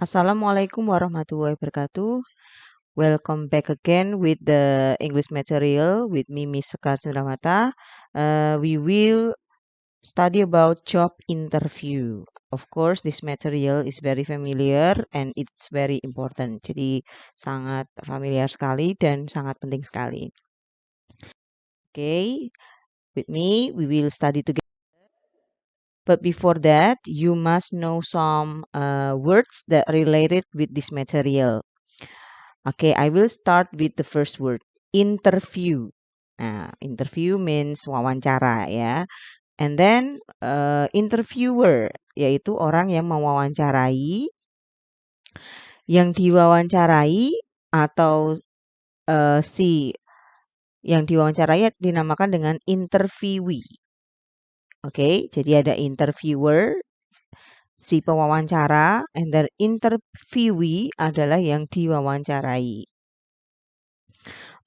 Assalamualaikum warahmatullahi wabarakatuh. Welcome back again with the English material with me, Miss Sekar Cendramata. Uh, we will study about job interview. Of course, this material is very familiar and it's very important. Jadi sangat familiar sekali dan sangat penting sekali. Okay, with me we will study together. But before that, you must know some uh, words that related with this material. Okay, I will start with the first word, interview. Nah, interview means wawancara ya. And then uh, interviewer yaitu orang yang mewawancarai yang diwawancarai atau uh, si yang diwawancarai dinamakan dengan interviewee. Oke, jadi ada interviewer, si pewawancara, and then interviewee adalah yang diwawancarai.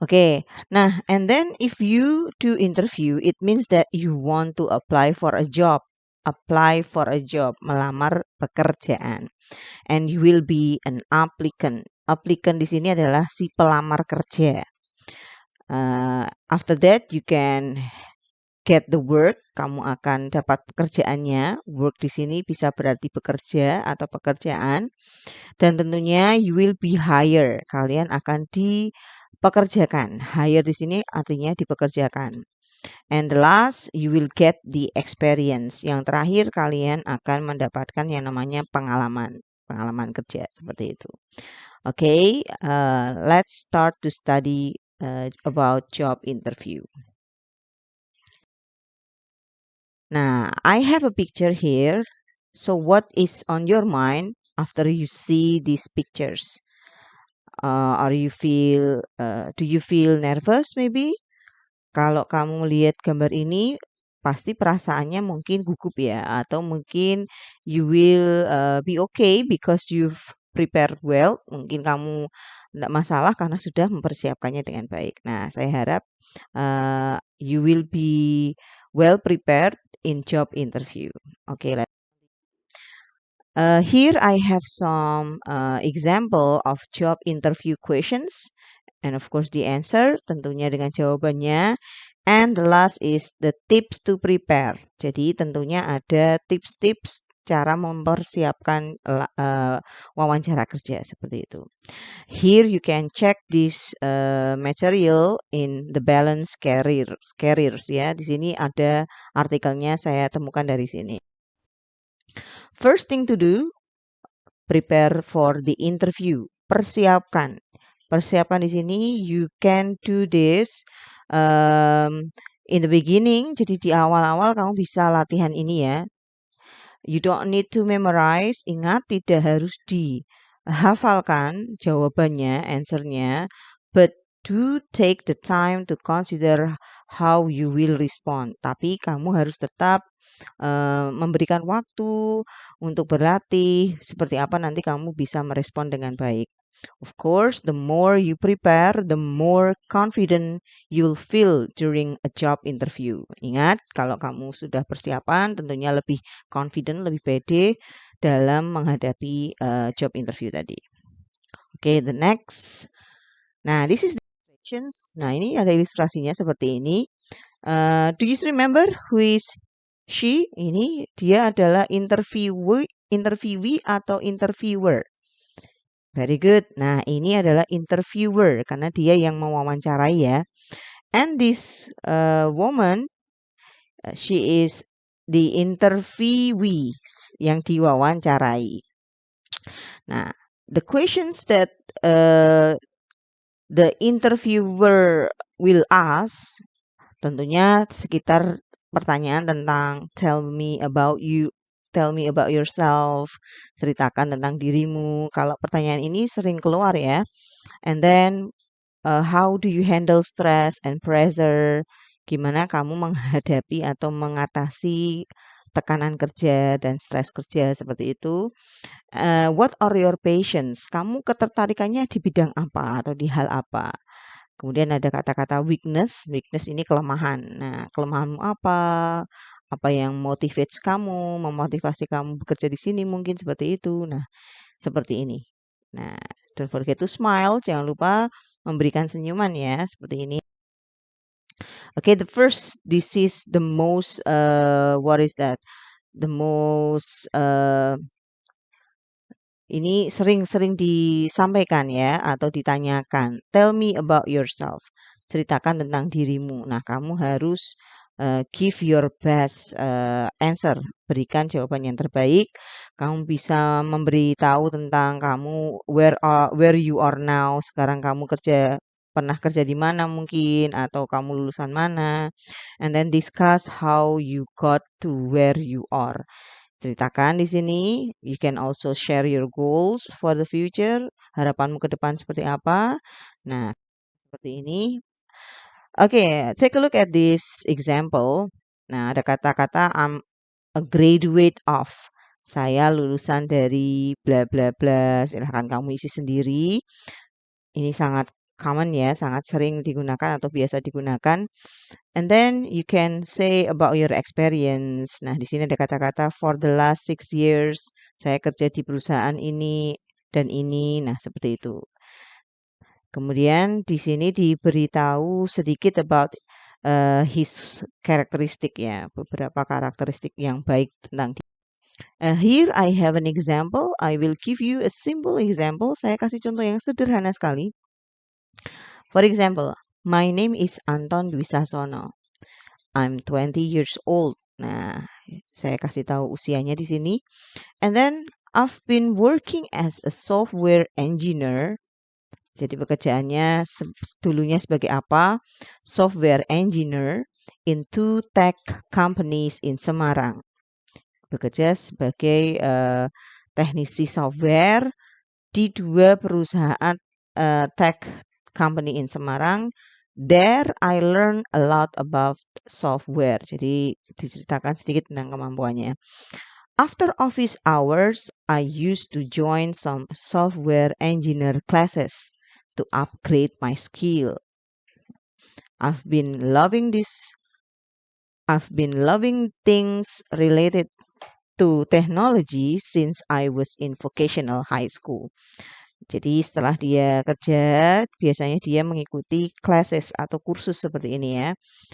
Oke, nah, and then if you do interview, it means that you want to apply for a job, apply for a job, melamar pekerjaan, and you will be an applicant. Applicant di sini adalah si pelamar kerja. Uh, after that, you can get the work, kamu akan dapat pekerjaannya. Work di sini bisa berarti bekerja atau pekerjaan. Dan tentunya you will be hire. Kalian akan dipekerjakan. Hire di sini artinya dipekerjakan. And the last, you will get the experience. Yang terakhir, kalian akan mendapatkan yang namanya pengalaman. Pengalaman kerja, seperti itu. Oke, okay, uh, let's start to study uh, about job interview. Now, I have a picture here. So what is on your mind after you see these pictures? Uh, are you feel, uh, do you feel nervous maybe? Kalau kamu lihat gambar ini, pasti perasaannya mungkin gugup ya, atau mungkin you will uh, be okay because you've prepared well. Mungkin kamu tidak masalah karena sudah mempersiapkannya dengan baik. Nah, saya harap uh, you will be well prepared in job interview. Okay, let uh, here I have some uh, example of job interview questions and of course the answer tentunya dengan jawabannya and the last is the tips to prepare. Jadi tentunya ada tips-tips cara mempersiapkan uh, wawancara kerja seperti itu. Here you can check this uh, material in the balance career careers ya. Di sini ada artikelnya saya temukan dari sini. First thing to do, prepare for the interview. Persiapkan. Persiapkan di sini you can do this um, in the beginning. Jadi di awal-awal kamu bisa latihan ini ya You don't need to memorize. Ingat, tidak harus dihafalkan jawabannya, answernya. But do take the time to consider how you will respond. Tapi kamu harus tetap uh, memberikan waktu untuk berlatih seperti apa nanti kamu bisa merespon dengan baik. Of course, the more you prepare, the more confident you'll feel during a job interview. Ingat, kalau kamu sudah persiapan, tentunya lebih confident, lebih pede dalam menghadapi uh, job interview tadi. Oke, okay, the next. Nah, this is the illustrations. Nah, ini ada ilustrasinya seperti ini. Uh, do you remember who is she? Ini dia adalah interviewee, interviewee atau interviewer. Very good. Nah, ini adalah interviewer karena dia yang mewawancarai ya. And this uh, woman, uh, she is the interviewee yang diwawancarai. Nah, the questions that uh, the interviewer will ask tentunya sekitar pertanyaan tentang tell me about you tell me about yourself, ceritakan tentang dirimu. Kalau pertanyaan ini sering keluar ya. And then uh, how do you handle stress and pressure? Gimana kamu menghadapi atau mengatasi tekanan kerja dan stres kerja seperti itu. Uh, what are your passions? Kamu ketertarikannya di bidang apa atau di hal apa? Kemudian ada kata-kata weakness. Weakness ini kelemahan. Nah, kelemahanmu apa? Apa yang motivates kamu, memotivasi kamu bekerja di sini mungkin seperti itu. Nah, seperti ini. Nah, don't forget to smile, jangan lupa memberikan senyuman ya, seperti ini. Okay, the first, this is the most, uh, what is that? The most, uh, ini sering-sering disampaikan ya atau ditanyakan. Tell me about yourself. Ceritakan tentang dirimu. Nah, kamu harus uh, give your best uh, answer. Berikan jawaban yang terbaik. Kamu bisa memberitahu tentang kamu where are, where you are now. Sekarang kamu kerja pernah kerja di mana mungkin atau kamu lulusan mana and then discuss how you got to where you are ceritakan di sini you can also share your goals for the future harapanmu ke depan seperti apa nah seperti ini okay, take a look at this example nah ada kata-kata I'm a graduate of saya lulusan dari bla bla bla silahkan kamu isi sendiri ini sangat common ya, sangat sering digunakan atau biasa digunakan. And then you can say about your experience. Nah, di sini ada kata-kata for the last six years saya kerja di perusahaan ini dan ini. Nah, seperti itu. Kemudian di sini diberitahu sedikit about uh, his karakteristik ya, beberapa karakteristik yang baik tentang dia. Uh, here I have an example. I will give you a simple example. Saya kasih contoh yang sederhana sekali. For example, my name is Anton Dwi Sasono. I'm 20 years old. Nah, saya kasih tahu usianya di sini. And then I've been working as a software engineer. Jadi pekerjaannya dulunya sebagai apa? Software engineer in two tech companies in Semarang. Bekerja sebagai uh, teknisi software di dua perusahaan uh, tech company in Semarang. There I learn a lot about software. Jadi diceritakan sedikit tentang kemampuannya. After office hours, I used to join some software engineer classes to upgrade my skill. I've been loving this. I've been loving things related to technology since I was in vocational high school. Jadi setelah dia kerja, biasanya dia mengikuti classes atau kursus seperti ini ya,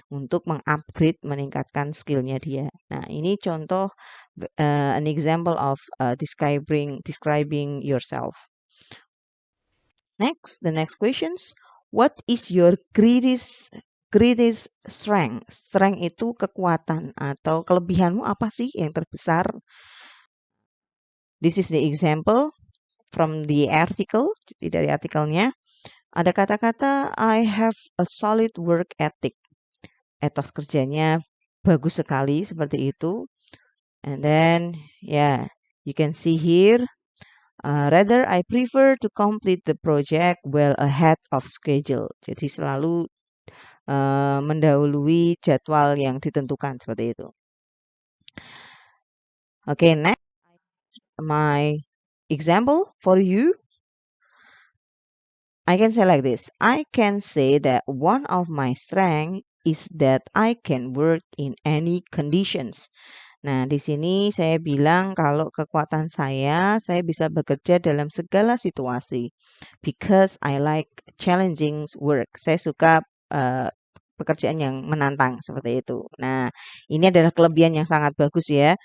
untuk mengupgrade, meningkatkan skillnya dia. Nah, ini contoh uh, an example of uh, describing describing yourself. Next, the next questions. What is your greatest greatest strength? Strength itu kekuatan atau kelebihanmu apa sih yang terbesar? This is the example from the article, dari artikelnya, ada kata-kata I have a solid work ethic. Etos kerjanya bagus sekali seperti itu. And then, yeah, you can see here, uh, rather I prefer to complete the project well ahead of schedule. Jadi selalu uh, mendahului jadwal yang ditentukan seperti itu. Okay, next my example for you I can say like this I can say that one of my strength is that I can work in any conditions Nah, di sini saya bilang kalau kekuatan saya, saya bisa bekerja dalam segala situasi. Because I like challenging work. Saya suka uh, pekerjaan yang menantang seperti itu. Nah, ini adalah kelebihan yang sangat bagus ya.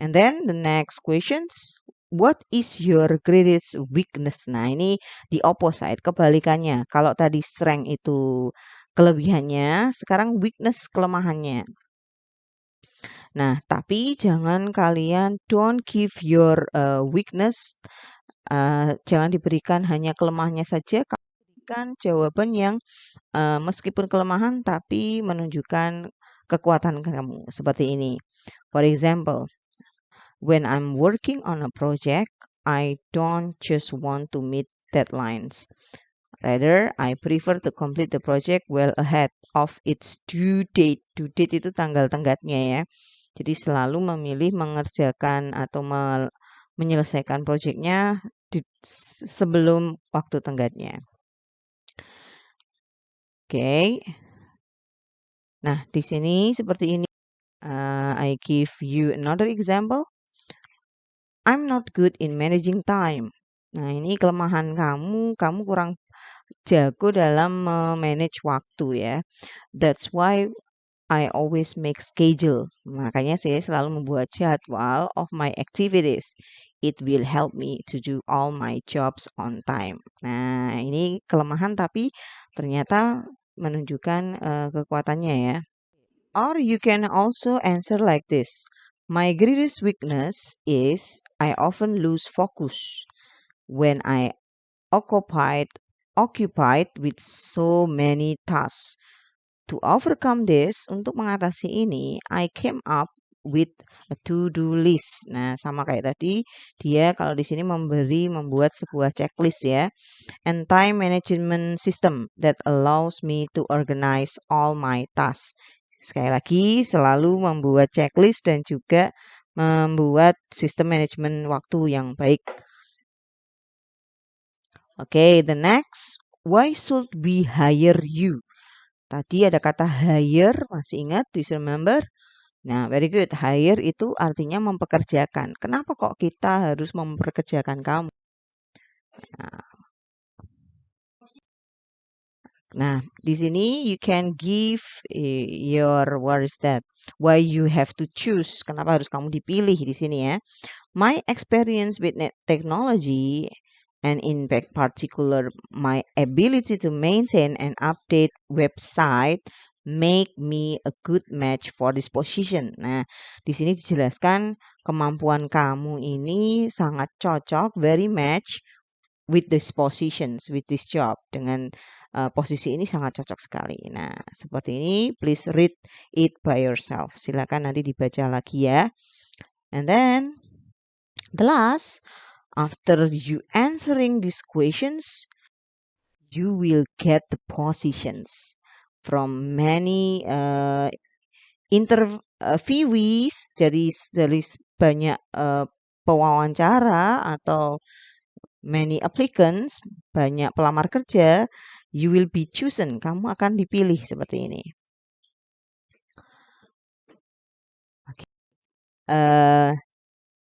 And then the next questions, what is your greatest weakness? Nah, ini di opposite, kebalikannya. Kalau tadi strength itu kelebihannya, sekarang weakness kelemahannya. Nah, tapi jangan kalian don't give your uh, weakness uh, jangan diberikan hanya kelemahannya saja, berikan jawaban yang uh, meskipun kelemahan tapi menunjukkan kekuatan kamu seperti ini. For example, When I'm working on a project, I don't just want to meet deadlines. Rather, I prefer to complete the project well ahead of its due date. Due date itu tanggal tenggatnya ya. Jadi selalu memilih mengerjakan atau me menyelesaikan proyeknya sebelum waktu tenggatnya. Oke. Okay. Nah, di sini seperti ini. Uh, I give you another example. I'm not good in managing time. Nah, ini kelemahan kamu, kamu kurang jago dalam manage waktu ya. That's why I always make schedule. Makanya saya selalu membuat jadwal of my activities. It will help me to do all my jobs on time. Nah, ini kelemahan tapi ternyata menunjukkan uh, kekuatannya ya. Or you can also answer like this. My greatest weakness is I often lose focus when I occupied occupied with so many tasks. To overcome this, untuk mengatasi ini, I came up with a to-do list. Nah, sama kayak tadi, dia kalau di sini memberi membuat sebuah checklist ya. And time management system that allows me to organize all my tasks. Sekali lagi, selalu membuat checklist dan juga membuat sistem manajemen waktu yang baik. Oke, okay, the next, why should we hire you? Tadi ada kata hire, masih ingat? Do you remember? Nah, very good. Hire itu artinya mempekerjakan. Kenapa kok kita harus memperkerjakan kamu? Nah, Nah, di sini you can give eh, your what is that? Why you have to choose? Kenapa harus kamu dipilih di sini ya? My experience with technology and in particular my ability to maintain and update website make me a good match for this position. Nah, di sini dijelaskan kemampuan kamu ini sangat cocok, very match with this positions, with this job dengan uh, posisi ini sangat cocok sekali. Nah, seperti ini, please read it by yourself. Silakan nanti dibaca lagi ya. And then, the last, after you answering these questions, you will get the positions from many uh, interviewees dari dari banyak uh, pewawancara atau many applicants banyak pelamar kerja You will be chosen. Kamu akan dipilih seperti ini. Uh,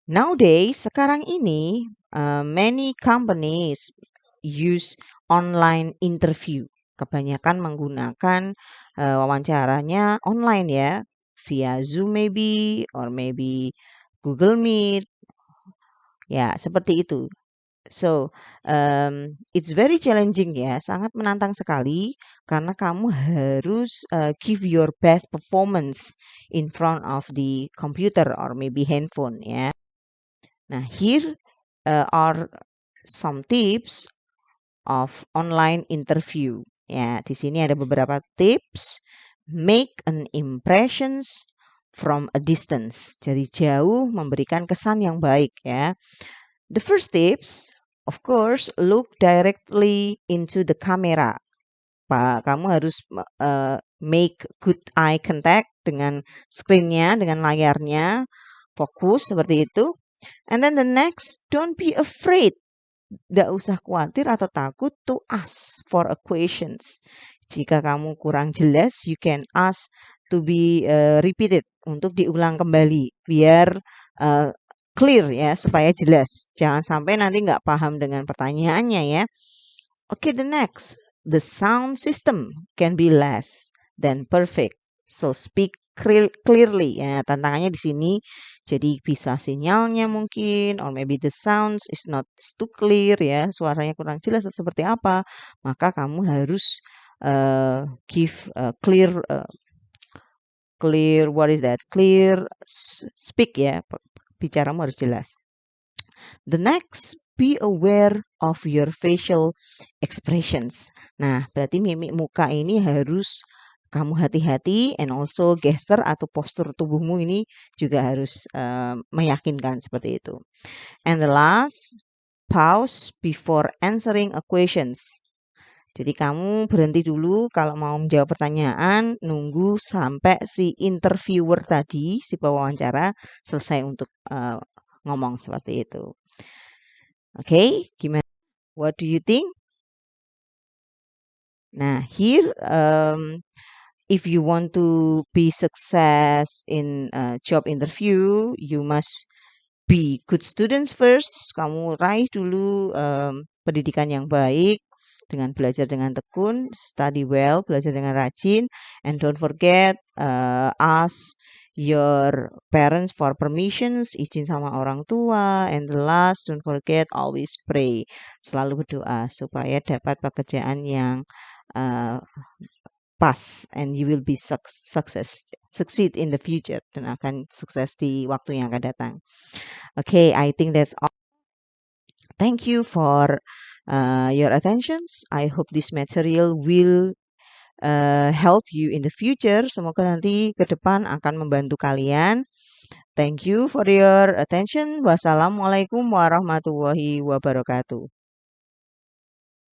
nowadays, sekarang ini, uh, many companies use online interview. Kebanyakan menggunakan uh, wawancaranya online ya, via Zoom maybe, or maybe Google Meet. Ya, seperti itu. So, um, it's very challenging ya, sangat menantang sekali karena kamu harus uh, give your best performance in front of the computer or maybe handphone ya. Nah, here uh, are some tips of online interview. Ya, di sini ada beberapa tips. Make an impressions from a distance. Dari jauh memberikan kesan yang baik ya. The first tips Of course, look directly into the camera. Pak, kamu harus uh, make good eye contact dengan screennya, dengan layarnya, fokus seperti itu. And then the next, don't be afraid. Tidak usah khawatir atau takut to ask for a questions. Jika kamu kurang jelas, you can ask to be uh, repeated untuk diulang kembali biar uh, clear ya supaya jelas. Jangan sampai nanti nggak paham dengan pertanyaannya ya. Oke, okay, the next. The sound system can be less than perfect. So speak clearly ya. Tantangannya di sini jadi bisa sinyalnya mungkin or maybe the sounds is not too clear ya. Suaranya kurang jelas atau seperti apa. Maka kamu harus uh, give uh, clear uh, clear what is that? Clear speak ya bicaramu harus jelas. The next, be aware of your facial expressions. Nah, berarti mimik muka ini harus kamu hati-hati and also gesture atau postur tubuhmu ini juga harus uh, meyakinkan seperti itu. And the last, pause before answering a questions. Jadi kamu berhenti dulu kalau mau menjawab pertanyaan, nunggu sampai si interviewer tadi, si pewawancara selesai untuk uh, ngomong seperti itu. Oke, okay, gimana? What do you think? Nah, here um, if you want to be success in uh, job interview, you must be good students first. Kamu raih dulu um, pendidikan yang baik dengan belajar dengan tekun, study well, belajar dengan rajin, and don't forget uh, ask your parents for permissions, izin sama orang tua, and the last don't forget always pray, selalu berdoa supaya dapat pekerjaan yang uh, pas and you will be success succeed in the future dan akan sukses di waktu yang akan datang. Okay, I think that's all. Thank you for uh, your attentions. I hope this material will uh, help you in the future. Semoga nanti ke depan akan membantu kalian. Thank you for your attention. Wassalamualaikum warahmatullahi wabarakatuh.